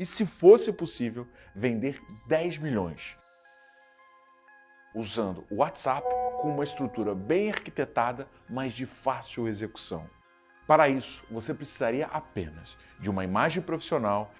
E se fosse possível, vender 10 milhões usando o WhatsApp com uma estrutura bem arquitetada, mas de fácil execução. Para isso, você precisaria apenas de uma imagem profissional,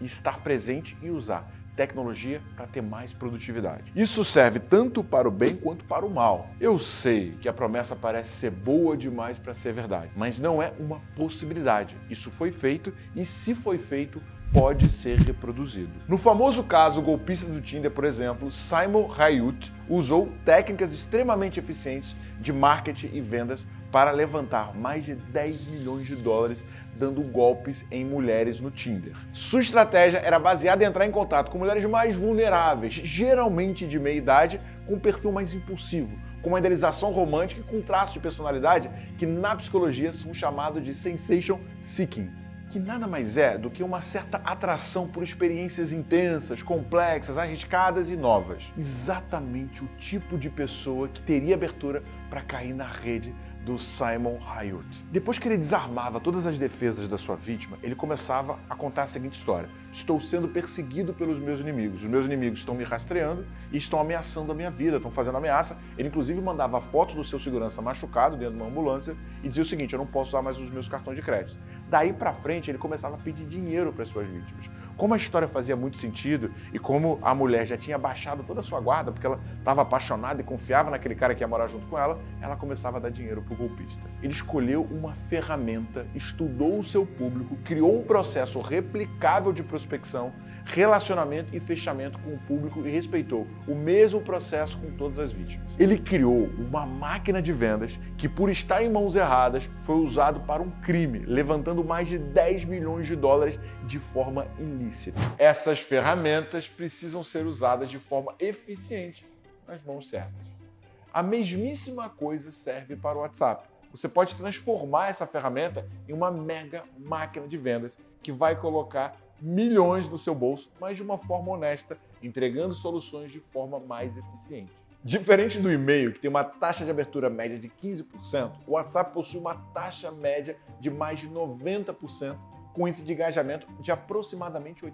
estar presente e usar tecnologia para ter mais produtividade. Isso serve tanto para o bem quanto para o mal. Eu sei que a promessa parece ser boa demais para ser verdade, mas não é uma possibilidade. Isso foi feito e se foi feito, pode ser reproduzido. No famoso caso golpista do Tinder, por exemplo, Simon Hayut usou técnicas extremamente eficientes de marketing e vendas para levantar mais de 10 milhões de dólares dando golpes em mulheres no Tinder. Sua estratégia era baseada em entrar em contato com mulheres mais vulneráveis, geralmente de meia idade, com um perfil mais impulsivo, com uma idealização romântica e com traços de personalidade que na psicologia são chamados de sensation seeking que nada mais é do que uma certa atração por experiências intensas, complexas, arriscadas e novas. Exatamente o tipo de pessoa que teria abertura para cair na rede do Simon Hayut. Depois que ele desarmava todas as defesas da sua vítima, ele começava a contar a seguinte história. Estou sendo perseguido pelos meus inimigos. Os meus inimigos estão me rastreando e estão ameaçando a minha vida, estão fazendo ameaça. Ele inclusive mandava fotos do seu segurança machucado dentro de uma ambulância e dizia o seguinte, eu não posso usar mais os meus cartões de crédito. Daí para frente ele começava a pedir dinheiro para as suas vítimas. Como a história fazia muito sentido e como a mulher já tinha baixado toda a sua guarda, porque ela estava apaixonada e confiava naquele cara que ia morar junto com ela, ela começava a dar dinheiro para o golpista. Ele escolheu uma ferramenta, estudou o seu público, criou um processo replicável de prospecção relacionamento e fechamento com o público e respeitou o mesmo processo com todas as vítimas. Ele criou uma máquina de vendas que, por estar em mãos erradas, foi usado para um crime, levantando mais de 10 milhões de dólares de forma ilícita. Essas ferramentas precisam ser usadas de forma eficiente nas mãos certas. A mesmíssima coisa serve para o WhatsApp. Você pode transformar essa ferramenta em uma mega máquina de vendas que vai colocar milhões no seu bolso, mas de uma forma honesta, entregando soluções de forma mais eficiente. Diferente do e-mail, que tem uma taxa de abertura média de 15%, o WhatsApp possui uma taxa média de mais de 90%, com índice de engajamento de aproximadamente 80%.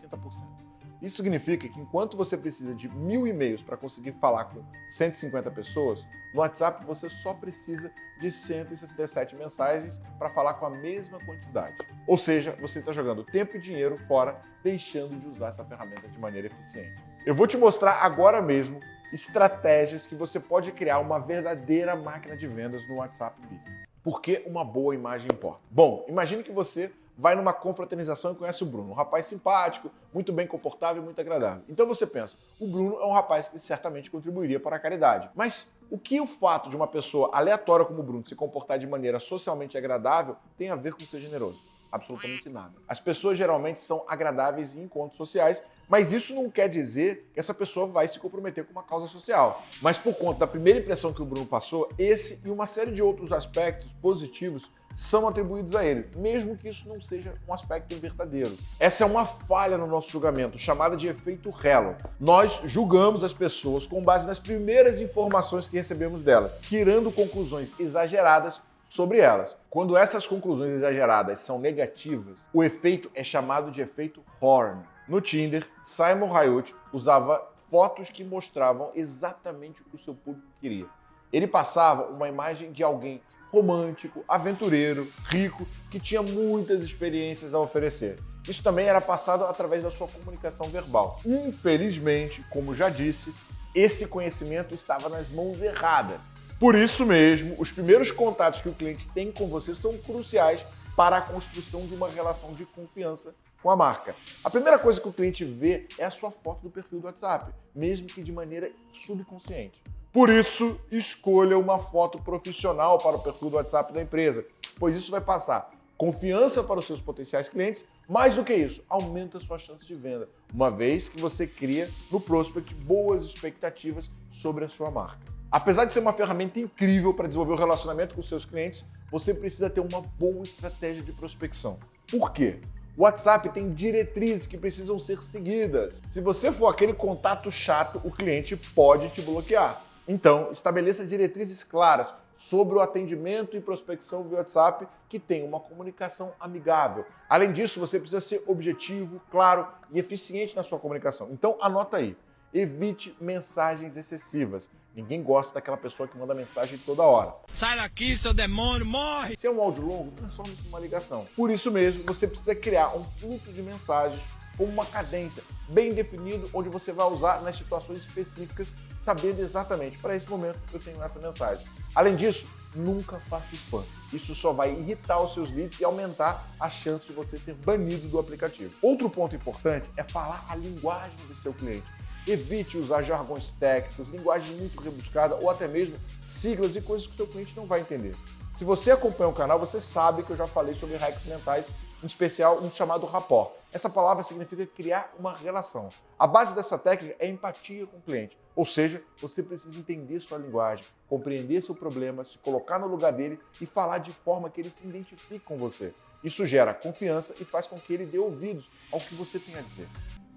Isso significa que enquanto você precisa de mil e-mails para conseguir falar com 150 pessoas, no WhatsApp você só precisa de 167 mensagens para falar com a mesma quantidade. Ou seja, você está jogando tempo e dinheiro fora, deixando de usar essa ferramenta de maneira eficiente. Eu vou te mostrar agora mesmo estratégias que você pode criar uma verdadeira máquina de vendas no WhatsApp Business. Por que uma boa imagem importa? Bom, imagine que você vai numa confraternização e conhece o Bruno. Um rapaz simpático, muito bem comportável e muito agradável. Então você pensa, o Bruno é um rapaz que certamente contribuiria para a caridade. Mas o que o fato de uma pessoa aleatória como o Bruno se comportar de maneira socialmente agradável tem a ver com ser generoso? Absolutamente nada. As pessoas geralmente são agradáveis em encontros sociais, mas isso não quer dizer que essa pessoa vai se comprometer com uma causa social. Mas por conta da primeira impressão que o Bruno passou, esse e uma série de outros aspectos positivos são atribuídos a ele, mesmo que isso não seja um aspecto verdadeiro. Essa é uma falha no nosso julgamento, chamada de efeito Hello. Nós julgamos as pessoas com base nas primeiras informações que recebemos delas, tirando conclusões exageradas sobre elas. Quando essas conclusões exageradas são negativas, o efeito é chamado de efeito Horn. No Tinder, Simon Hayut usava fotos que mostravam exatamente o que o seu público queria. Ele passava uma imagem de alguém romântico, aventureiro, rico, que tinha muitas experiências a oferecer. Isso também era passado através da sua comunicação verbal. Infelizmente, como já disse, esse conhecimento estava nas mãos erradas. Por isso mesmo, os primeiros contatos que o cliente tem com você são cruciais para a construção de uma relação de confiança com a marca. A primeira coisa que o cliente vê é a sua foto do perfil do WhatsApp, mesmo que de maneira subconsciente. Por isso, escolha uma foto profissional para o perfil do WhatsApp da empresa, pois isso vai passar confiança para os seus potenciais clientes, mais do que isso, aumenta a sua chance de venda, uma vez que você cria no prospect boas expectativas sobre a sua marca. Apesar de ser uma ferramenta incrível para desenvolver o relacionamento com seus clientes, você precisa ter uma boa estratégia de prospecção. Por quê? O WhatsApp tem diretrizes que precisam ser seguidas. Se você for aquele contato chato, o cliente pode te bloquear. Então, estabeleça diretrizes claras sobre o atendimento e prospecção via WhatsApp que tem uma comunicação amigável. Além disso, você precisa ser objetivo, claro e eficiente na sua comunicação. Então, anota aí. Evite mensagens excessivas. Ninguém gosta daquela pessoa que manda mensagem toda hora. Sai daqui, seu demônio, morre! Se é um áudio longo, transforme isso numa ligação. Por isso mesmo, você precisa criar um fluxo de mensagens com uma cadência bem definido, onde você vai usar nas situações específicas, sabendo exatamente, para esse momento eu tenho essa mensagem. Além disso, nunca faça spam. Isso só vai irritar os seus leads e aumentar a chance de você ser banido do aplicativo. Outro ponto importante é falar a linguagem do seu cliente. Evite usar jargões técnicos, linguagem muito rebuscada ou até mesmo siglas e coisas que o seu cliente não vai entender. Se você acompanha o canal, você sabe que eu já falei sobre hacks mentais, em especial um chamado rapport. Essa palavra significa criar uma relação. A base dessa técnica é empatia com o cliente, ou seja, você precisa entender sua linguagem, compreender seu problema, se colocar no lugar dele e falar de forma que ele se identifique com você. Isso gera confiança e faz com que ele dê ouvidos ao que você tem a dizer.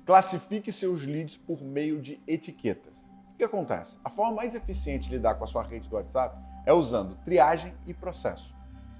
Classifique seus leads por meio de etiquetas. O que acontece? A forma mais eficiente de lidar com a sua rede do WhatsApp é usando triagem e processo.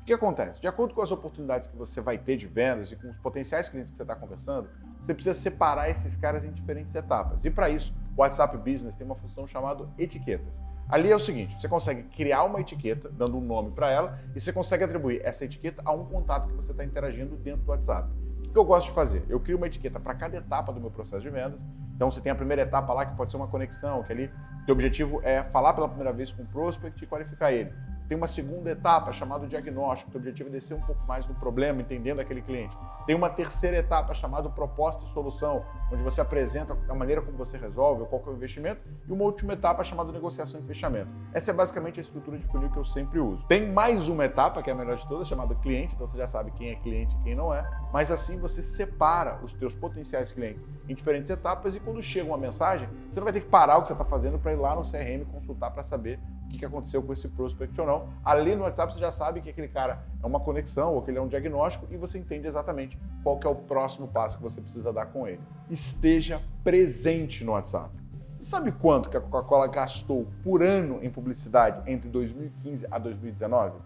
Que acontece? De acordo com as oportunidades que você vai ter de vendas e com os potenciais clientes que você está conversando, você precisa separar esses caras em diferentes etapas. E para isso, o WhatsApp Business tem uma função chamada etiquetas. Ali é o seguinte, você consegue criar uma etiqueta, dando um nome para ela, e você consegue atribuir essa etiqueta a um contato que você está interagindo dentro do WhatsApp. O que eu gosto de fazer? Eu crio uma etiqueta para cada etapa do meu processo de vendas. Então você tem a primeira etapa lá que pode ser uma conexão, que ali o objetivo é falar pela primeira vez com o prospect e qualificar ele. Tem uma segunda etapa chamada diagnóstico, o objetivo é descer um pouco mais no problema, entendendo aquele cliente. Tem uma terceira etapa chamada proposta e solução, onde você apresenta a maneira como você resolve, qual é o investimento, e uma última etapa chamada negociação e fechamento. Essa é basicamente a estrutura de funil que eu sempre uso. Tem mais uma etapa, que é a melhor de todas, chamada cliente, então você já sabe quem é cliente e quem não é, mas assim você separa os teus potenciais clientes em diferentes etapas e quando chega uma mensagem, você não vai ter que parar o que você está fazendo para ir lá no CRM consultar para saber o que aconteceu com esse prospect ou não. Ali no WhatsApp você já sabe que aquele cara é uma conexão ou que ele é um diagnóstico e você entende exatamente qual é o próximo passo que você precisa dar com ele. Esteja presente no WhatsApp. Você sabe quanto que a Coca-Cola gastou por ano em publicidade entre 2015 a 2019?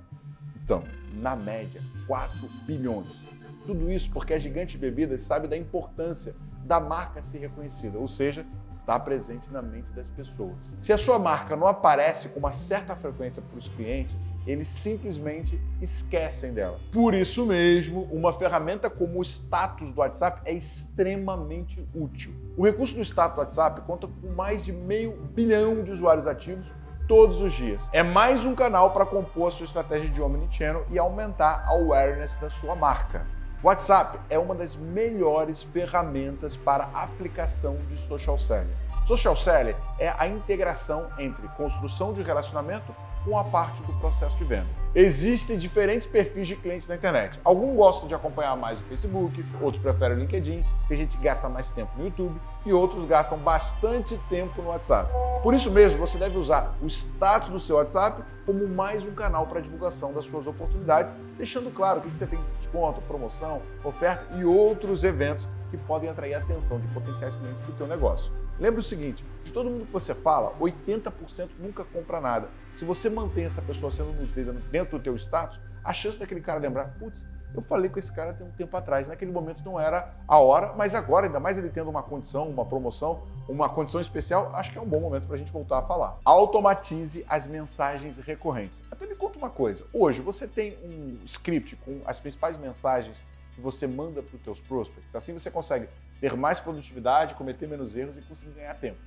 Então, na média, 4 bilhões. Tudo isso porque a Gigante Bebidas sabe da importância da marca ser reconhecida, ou seja, está presente na mente das pessoas. Se a sua marca não aparece com uma certa frequência para os clientes, eles simplesmente esquecem dela. Por isso mesmo, uma ferramenta como o status do WhatsApp é extremamente útil. O recurso do status do WhatsApp conta com mais de meio bilhão de usuários ativos todos os dias. É mais um canal para compor a sua estratégia de omnichannel e aumentar a awareness da sua marca. WhatsApp é uma das melhores ferramentas para aplicação de social selling. Social selling é a integração entre construção de relacionamento com a parte do processo de venda. Existem diferentes perfis de clientes na internet. Alguns gostam de acompanhar mais o Facebook, outros preferem o LinkedIn, tem gente que gasta mais tempo no YouTube e outros gastam bastante tempo no WhatsApp. Por isso mesmo, você deve usar o status do seu WhatsApp como mais um canal para divulgação das suas oportunidades, deixando claro o que você tem de desconto, promoção, oferta e outros eventos que podem atrair a atenção de potenciais clientes para o seu negócio. Lembre o seguinte, de todo mundo que você fala, 80% nunca compra nada. Se você mantém essa pessoa sendo nutrida dentro do teu status, a chance daquele cara lembrar, putz, eu falei com esse cara tem um tempo atrás, naquele momento não era a hora, mas agora, ainda mais ele tendo uma condição, uma promoção, uma condição especial, acho que é um bom momento para a gente voltar a falar. Automatize as mensagens recorrentes. Até me conta uma coisa, hoje você tem um script com as principais mensagens que você manda para os teus prospects, assim você consegue ter mais produtividade, cometer menos erros e conseguir ganhar tempo.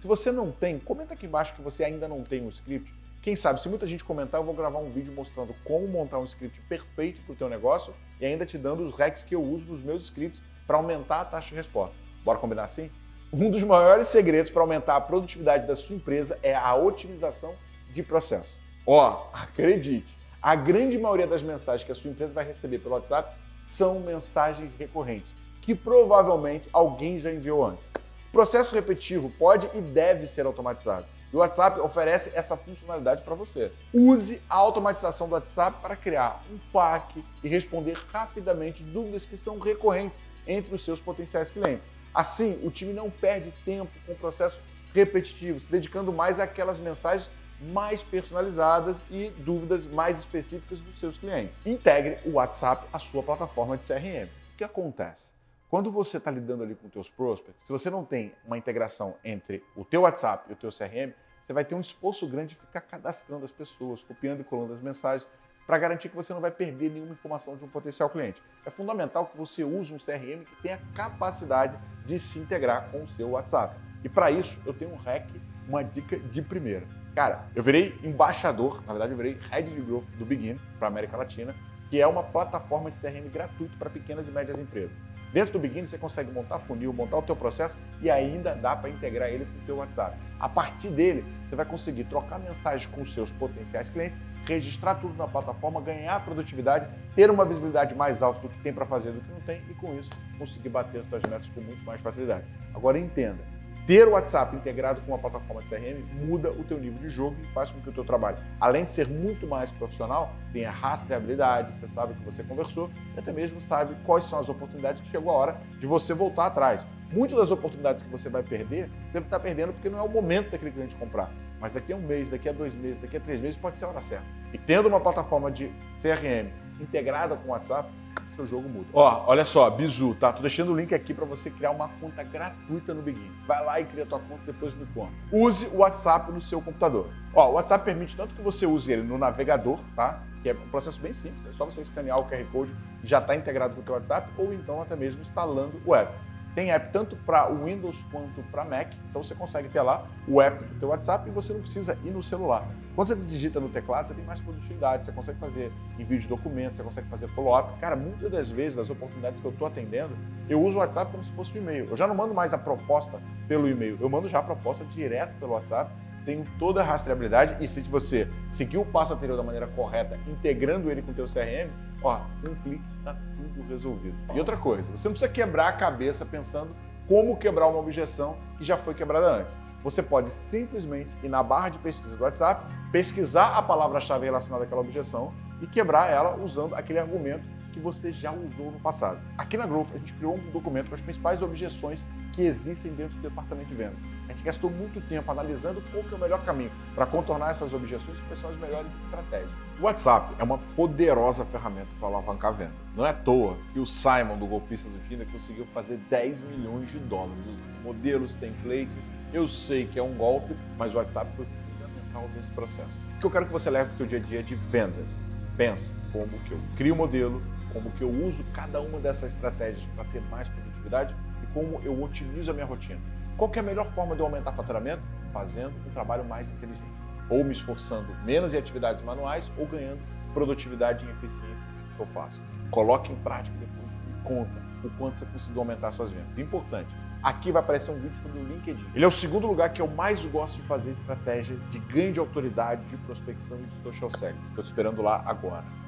Se você não tem, comenta aqui embaixo que você ainda não tem um script. Quem sabe, se muita gente comentar, eu vou gravar um vídeo mostrando como montar um script perfeito para o teu negócio e ainda te dando os hacks que eu uso nos meus scripts para aumentar a taxa de resposta. Bora combinar assim? Um dos maiores segredos para aumentar a produtividade da sua empresa é a otimização de processo. Ó, acredite, a grande maioria das mensagens que a sua empresa vai receber pelo WhatsApp são mensagens recorrentes, que provavelmente alguém já enviou antes. O processo repetitivo pode e deve ser automatizado. E o WhatsApp oferece essa funcionalidade para você. Use a automatização do WhatsApp para criar um pack e responder rapidamente dúvidas que são recorrentes entre os seus potenciais clientes. Assim, o time não perde tempo com o processo repetitivo, se dedicando mais àquelas mensagens mais personalizadas e dúvidas mais específicas dos seus clientes. Integre o WhatsApp à sua plataforma de CRM. O que acontece? Quando você está lidando ali com os teus prospects, se você não tem uma integração entre o teu WhatsApp e o teu CRM, você vai ter um esforço grande de ficar cadastrando as pessoas, copiando e colando as mensagens, para garantir que você não vai perder nenhuma informação de um potencial cliente. É fundamental que você use um CRM que tenha capacidade de se integrar com o seu WhatsApp. E para isso, eu tenho um hack, uma dica de primeira. Cara, eu virei embaixador, na verdade eu virei Head de Growth do Begin para América Latina, que é uma plataforma de CRM gratuito para pequenas e médias empresas. Dentro do Begin você consegue montar funil, montar o teu processo e ainda dá para integrar ele com o teu WhatsApp. A partir dele, você vai conseguir trocar mensagens com os seus potenciais clientes, registrar tudo na plataforma, ganhar produtividade, ter uma visibilidade mais alta do que tem para fazer do que não tem e com isso conseguir bater as suas metas com muito mais facilidade. Agora entenda, ter o WhatsApp integrado com uma plataforma de CRM muda o teu nível de jogo e faz com que o teu trabalho, além de ser muito mais profissional, tenha rastreabilidade, você sabe que você conversou e até mesmo sabe quais são as oportunidades que chegou a hora de você voltar atrás. Muitas das oportunidades que você vai perder, deve estar perdendo porque não é o momento daquele cliente comprar. Mas daqui a um mês, daqui a dois meses, daqui a três meses pode ser a hora certa. E tendo uma plataforma de CRM integrada com o WhatsApp, seu jogo muda. Ó, olha só, Bizu, tá? Tô deixando o link aqui para você criar uma conta gratuita no Begin. Vai lá e cria tua conta, depois me conta. Use o WhatsApp no seu computador. Ó, o WhatsApp permite tanto que você use ele no navegador, tá? Que é um processo bem simples, é só você escanear o QR Code já está integrado com o teu WhatsApp, ou então até mesmo instalando o app. Tem app tanto para Windows quanto para Mac, então você consegue ter lá o app do teu WhatsApp e você não precisa ir no celular. Quando você digita no teclado, você tem mais produtividade, você consegue fazer envio de documentos, você consegue fazer follow-up. Cara, muitas das vezes, das oportunidades que eu estou atendendo, eu uso o WhatsApp como se fosse um e-mail. Eu já não mando mais a proposta pelo e-mail, eu mando já a proposta direto pelo WhatsApp tenho toda a rastreabilidade e se você seguir o passo anterior da maneira correta, integrando ele com o teu CRM, ó, um clique está tudo resolvido. E outra coisa, você não precisa quebrar a cabeça pensando como quebrar uma objeção que já foi quebrada antes. Você pode simplesmente ir na barra de pesquisa do WhatsApp, pesquisar a palavra-chave relacionada àquela objeção e quebrar ela usando aquele argumento que você já usou no passado. Aqui na Growth, a gente criou um documento com as principais objeções que existem dentro do departamento de vendas. A gente gastou muito tempo analisando qual que é o melhor caminho para contornar essas objeções e quais são as melhores estratégias. O WhatsApp é uma poderosa ferramenta para alavancar a venda. Não é à toa que o Simon, do Golpista do Tinder, conseguiu fazer 10 milhões de dólares modelos, templates. Eu sei que é um golpe, mas o WhatsApp foi fundamental nesse processo. O que eu quero que você leve para o seu dia a dia de vendas. Pensa como que eu crio o modelo, como que eu uso cada uma dessas estratégias para ter mais produtividade e como eu otimizo a minha rotina. Qual é a melhor forma de eu aumentar faturamento? Fazendo um trabalho mais inteligente. Ou me esforçando menos em atividades manuais ou ganhando produtividade e eficiência que eu faço. Coloque em prática depois e conta o quanto você conseguiu aumentar suas vendas. Importante. Aqui vai aparecer um vídeo sobre o LinkedIn. Ele é o segundo lugar que eu mais gosto de fazer estratégias de ganho de autoridade, de prospecção e de social selling. Estou esperando lá agora.